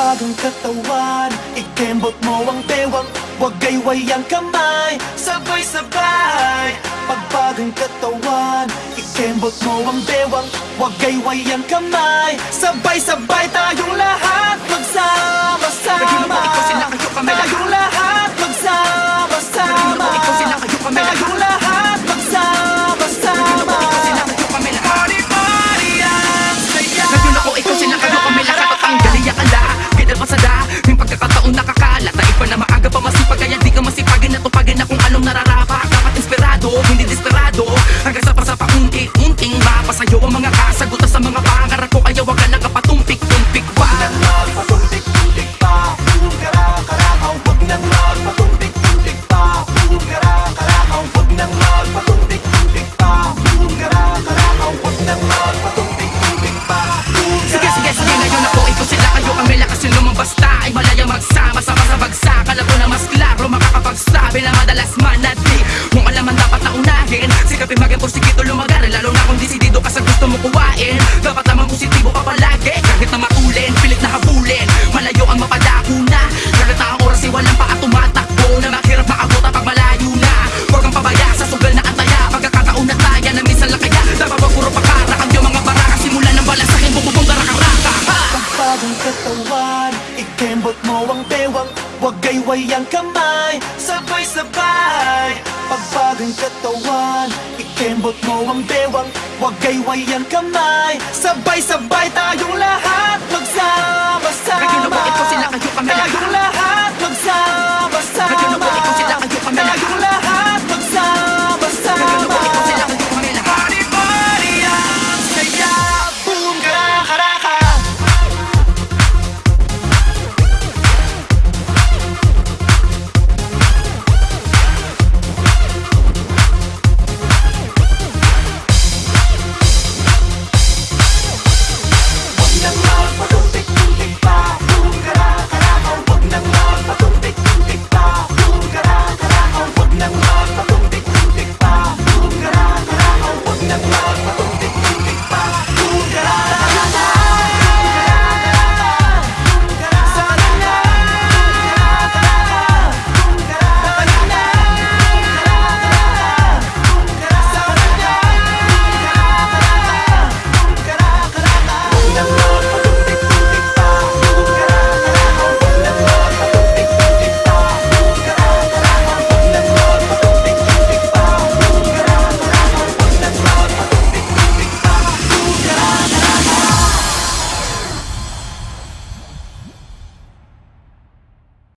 Pagbagang katawan Ikembot mo ang bewang Huwag gayway ang kamay. Sabay-sabay Pagbagang katawan Ikembot mo ang bewang Huwag gayway ang kamay. Sabay-sabay tayong lahat Magsama-sama. Tayong lahat Magsama-sama. Tayong lahat Magsama-sama madalas manati Kung alaman dapat na unahin Sikapin maging porsikito lumagar Lalo na kung disidido ka sa gusto mo kuwain. Dapat naman positibo ka palagi Kahit na matulin, pilit na habulin. Malayo ang mapadako na Kahit na ang oras ay walang pa at tumatakbo Na maghirap maabot pag malayo na. Huwag kang pabaya sa sugal na antaya Pagkakataon na taya na minsan lang kaya. Dapat wag puro pakara Ang mga baraka Simulan ng balasakin Bumubong karaka-raka ha! Pagbagang katawan Ikembot mo ang bewang Huwag gayway ang kamay Sabay-sabay. Pagbagang katawan Ikembot mo ang bewang. Huwag gayway ang kamay Sabay-sabay tayong lahat